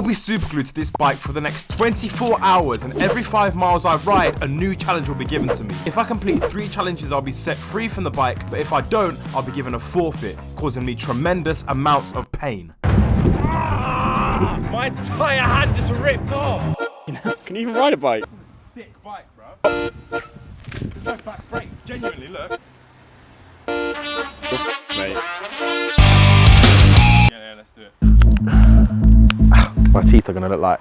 will be super glued to this bike for the next 24 hours and every 5 miles I ride, a new challenge will be given to me. If I complete 3 challenges, I'll be set free from the bike, but if I don't, I'll be given a forfeit, causing me tremendous amounts of pain. Ah, my entire hand just ripped off. Can you even ride a bike? Sick bike, bro. There's no back brake. Genuinely, look. Mate. Yeah, yeah, let's do it. My teeth are gonna look like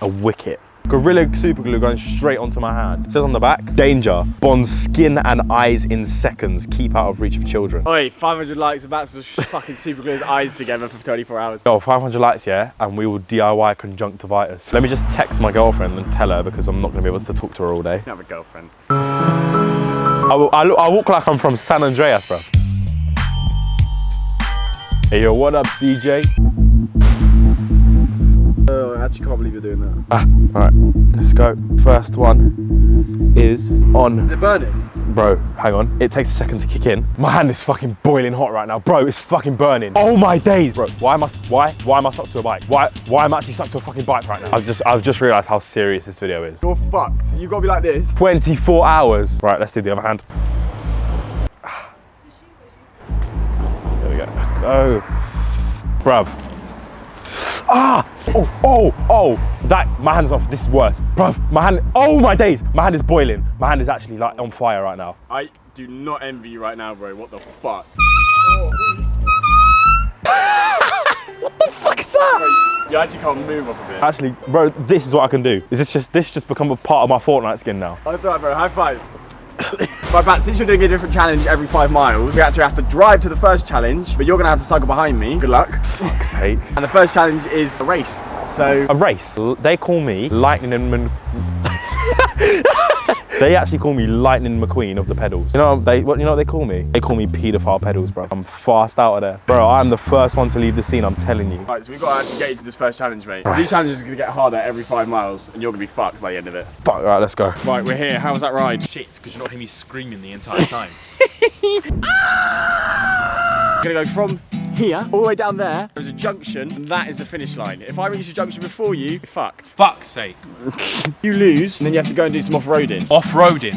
a wicket. Gorilla super glue going straight onto my hand. It says on the back, danger, bonds skin and eyes in seconds. Keep out of reach of children. Oi, 500 likes about to fucking super glue his eyes together for 24 hours. Oh, 500 likes, yeah, and we will DIY conjunctivitis. Let me just text my girlfriend and tell her because I'm not gonna be able to talk to her all day. You have a girlfriend. I, will, I, look, I walk like I'm from San Andreas, bro. Hey, yo, what up, CJ? Oh, I actually can't believe you're doing that. Ah, all right, let's go. First one is on. Is it burning? Bro, hang on. It takes a second to kick in. My hand is fucking boiling hot right now. Bro, it's fucking burning. Oh my days. Bro, why am I, why, why am I stuck to a bike? Why, why am I actually stuck to a fucking bike right now? I've just, I've just realized how serious this video is. You're fucked. You gotta be like this. 24 hours. Right, let's do the other hand. There we go. Go. Bruv. Ah! Oh, oh, oh! That, my hand's off. This is worse. Bruv, my hand, oh my days! My hand is boiling. My hand is actually like on fire right now. I do not envy you right now, bro. What the fuck? What the fuck is that? You actually can't move off of it. Actually, bro, this is what I can do. Is this just, this just become a part of my Fortnite skin now? That's right, bro. High five. right, Bat, since you're doing a different challenge every five miles, we actually have to drive to the first challenge, but you're going to have to cycle behind me. Good luck. Fuck's sake. And the first challenge is a race. So, A race. They call me Lightning and They actually call me Lightning McQueen of the pedals. You know what they what you know what they call me? They call me paedophile pedals, bro. I'm fast out of there. Bro, I'm the first one to leave the scene, I'm telling you. right, so we've got to actually get you to this first challenge, mate. Right. These challenges are going to get harder every five miles, and you're going to be fucked by the end of it. Fuck, right, let's go. Right, we're here. How was that ride? Shit, because you're not hearing me screaming the entire time. We're going to go from here all the way down there. There's a junction, and that is the finish line. If I reach the junction before you, you're fucked. Fuck's sake. You lose, and then you have to go and do some off-roading. Off-roading.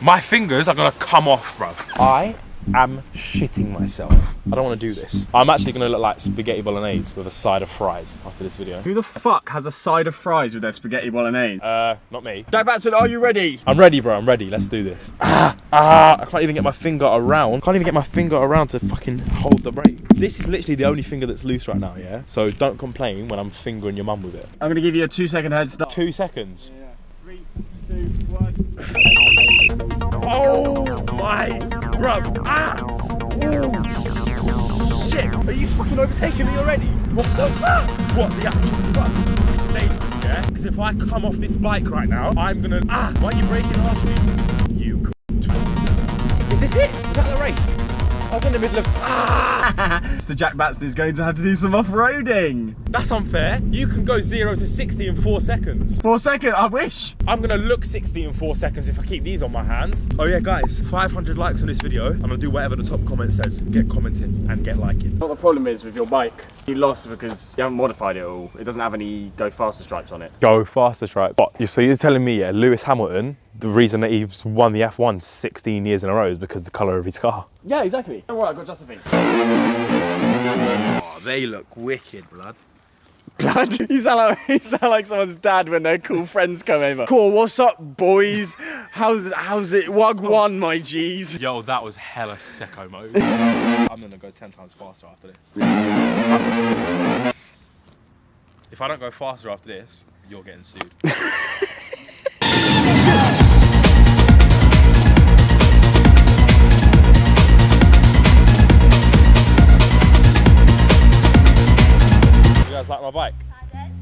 My fingers are gonna come off, bro. I am shitting myself. I don't want to do this. I'm actually gonna look like spaghetti bolognese with a side of fries after this video. Who the fuck has a side of fries with their spaghetti bolognese? Uh, not me. Jack Batson, are you ready? I'm ready, bro. I'm ready. Let's do this. Ah, ah! I can't even get my finger around. Can't even get my finger around to fucking hold the brake. This is literally the only finger that's loose right now, yeah. So don't complain when I'm fingering your mum with it. I'm gonna give you a two second head start. Two seconds. Three, two, one. Oh my, bruv. Ah! Oh shit! Are you fucking overtaking me already? What the fuck? What the actual fuck? It's dangerous, yeah? Because if I come off this bike right now, I'm gonna. Ah! Why are you braking harshly? You. cunt. Is this it? Is that the race? I was in the middle of. Ah! Mr. Jack Batson is going to have to do some off-roading. That's unfair. You can go zero to 60 in four seconds. Four second, I wish. I'm gonna look 60 in four seconds if I keep these on my hands. Oh yeah, guys, 500 likes on this video. I'm gonna do whatever the top comment says. Get commenting and get liking. What the problem is with your bike, you lost because you haven't modified it all. It doesn't have any go faster stripes on it. Go faster stripes? But you so you're telling me, yeah, Lewis Hamilton, the reason that he's won the F1 16 years in a row is because the colour of his car. Yeah, exactly. Don't worry, I got Josephine. Oh, they look wicked, blood. Blood. You sound like you sound like someone's dad when their cool friends come over. Cool, what's up, boys? How's how's it? Wug oh. one, my G's. Yo, that was hella sicko mode. I'm gonna go 10 times faster after this. if I don't go faster after this, you're getting sued.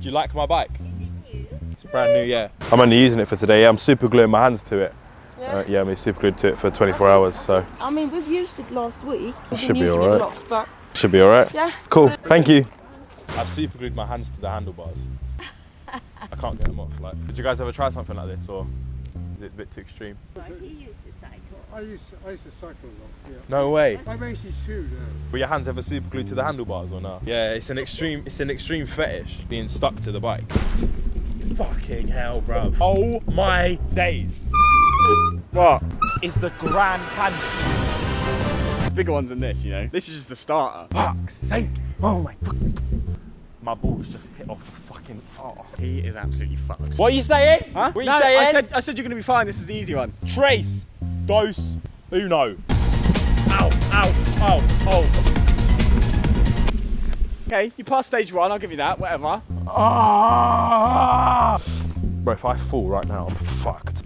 Do you like my bike? It's brand new, yeah. I'm only using it for today. Yeah, I'm super gluing my hands to it. Yeah. Uh, yeah, I'm super glued to it for 24 hours, so I mean, we've used it last week. We've Should been be alright. it but should be all right. yeah. Cool, thank you. I've super glued my hands to the handlebars. I can't get them off. Like, did you guys ever try something like this, or is it a bit too extreme? He used to cycle I used I used to cycle a lot. Yeah. No way. I mostly two now. Were your hands ever super glued to the handlebars or not? Yeah, it's an extreme it's an extreme fetish being stuck to the bike. Fucking hell, bruv. Oh my days. What? It's the Grand Canyon. Bigger ones than this, you know. This is just the starter. Fuck's sake. Oh my fucking My balls just hit off the fucking oh. He is absolutely fucked. What are you saying? Huh? What are you No, saying? I said, I said you're gonna be fine. This is the easy one. Trace, dose, uno. Ow, ow, ow, oh. Okay, you passed stage one. I'll give you that. Whatever. Ah! Bro, if I fall right now, I'm fucked.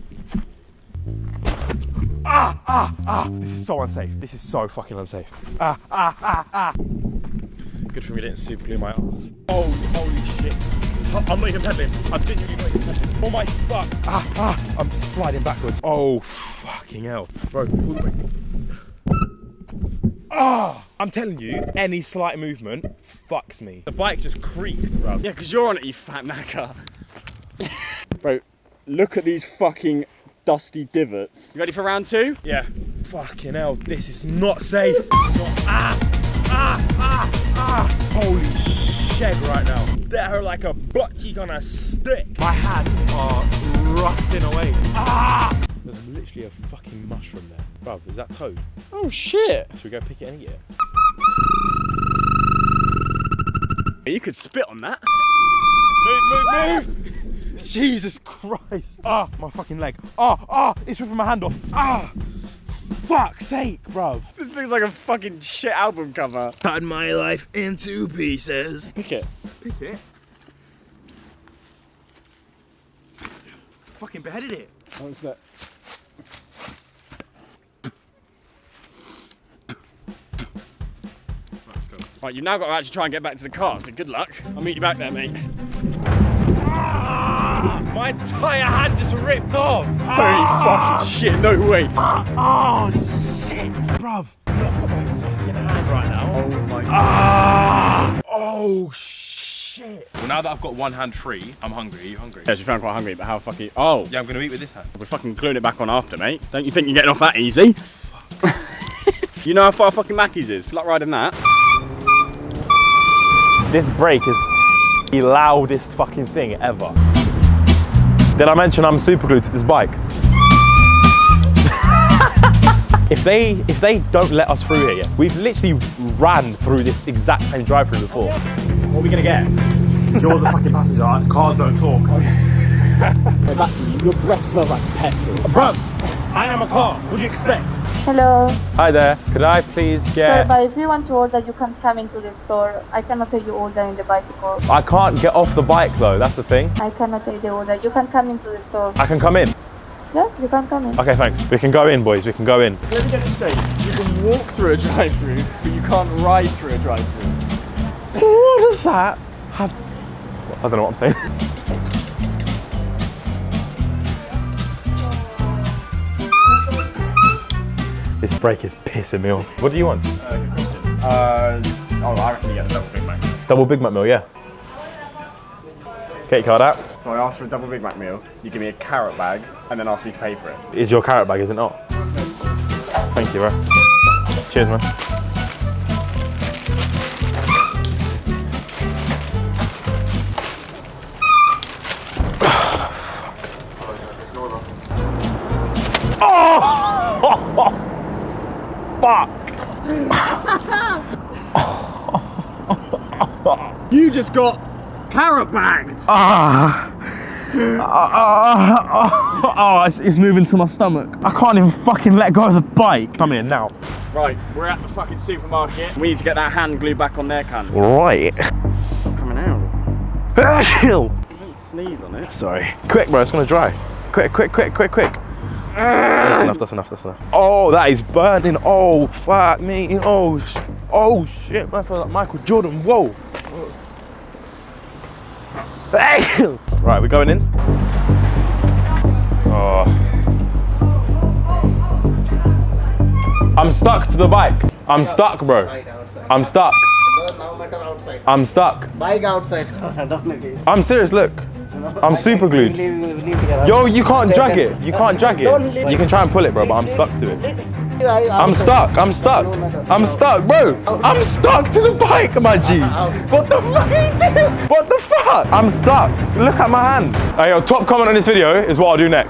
Ah, ah, ah. This is so unsafe. This is so fucking unsafe. Ah, ah, ah, ah. Good for me didn't super glue my ass. Oh, holy shit. I'm not even pedaling. I'm genuinely not even pedaling. Oh my fuck. Ah, ah. I'm sliding backwards. Oh, fucking hell. Bro, pull the way. Ah! I'm telling you, any slight movement fucks me. The bike just creaked, bro. Yeah, because you're on it, you fat knacker. Bro, look at these fucking dusty divots. You ready for round two? Yeah. Fucking hell, this is not safe. Not- ah, ah, ah, ah. Holy shit right now. They're like a butt cheek on a stick. My hands are rusting away. Ah! There's literally a fucking mushroom there. Bruv, is that toad? Oh shit. Should we go pick it and eat it? You could spit on that. Move, move, move! Jesus Christ! Ah, my fucking leg. Ah, ah, it's ripping my hand off. Ah! Fuck's sake, bruv. This looks like a fucking shit album cover. Cut my life in two pieces. Pick it. Pick it. Fucking beheaded it. What's that? Right, you've now got to actually try and get back to the car, so good luck. I'll meet you back there, mate. My entire hand just ripped off. Holy fucking shit, no way. Oh, shit, bruv. Look at my fucking hand right now. Oh my Ah! Oh, shit. Well, now that I've got one hand free, I'm hungry. Are you hungry? Yeah, she found quite hungry, but how fucking. Oh, Yeah, I'm gonna eat with this hand. we're fucking gluing it back on after, mate. Don't you think you're getting off that easy? you know how far fucking Mackey's is? It's like riding that. This brake is the loudest fucking thing ever. Did I mention I'm super glued to this bike? if they if they don't let us through here yet, we've literally ran through this exact same drive-through before. What are we gonna get? You're the fucking passenger. Cars don't talk. your breath smells like petrol. Bro, I am a car. What do you expect? Hello. Hi there, could I please Sir, get? but if you want to order, you can come into the store. I cannot take you order in the bicycle. I can't get off the bike though. That's the thing. I cannot take the order. You can come into the store. I can come in. Yes, you can come in. Okay, thanks. We can go in, boys. We can go in. Let me get this straight. You can walk through a drive-through, but you can't ride through a drive-through. What does that have? I don't know what I'm saying. this brake is pissing me off. What do you want? Uh, oh, I reckon you get a double Big Mac. Double Big Mac meal, yeah. Get your card out. So I asked for a double Big Mac meal. You give me a carrot bag, and then ask me to pay for it. Is your carrot bag, is it not? Thank you, bro. Cheers, man. You just got carrot bagged. Oh, ah. Ah. Ah, it's, it's moving to my stomach. I can't even fucking let go of the bike. Come here now. Right, we're at the fucking supermarket. We need to get that hand glued back on there, can. Right. It's not coming out. Chill. Don't sneeze on it. Sorry. Quick, bro. It's gonna dry. Quick, quick, quick, quick, quick. That's enough. That's enough. That's enough. Oh, that is burning. Oh, fuck me. Oh, sh- oh shit. Man, I feel like Michael Jordan. Whoa. Hey! Right, we're going in. Oh. I'm stuck to the bike. I'm stuck, bro. I'm stuck. now matter outside. I'm stuck. Bike outside. Don't let it. I'm serious, look. I'm super glued. Yo, you can't drag it. You can't drag it. You can try and pull it, bro, but I'm stuck to it. I'm stuck. I'm stuck. I'm stuck, bro. I'm stuck to the bike, my G. What the fuck are you doing? What the fuck? I'm stuck. Look at my hand. Hey, yo, top comment on this video is what I'll do next.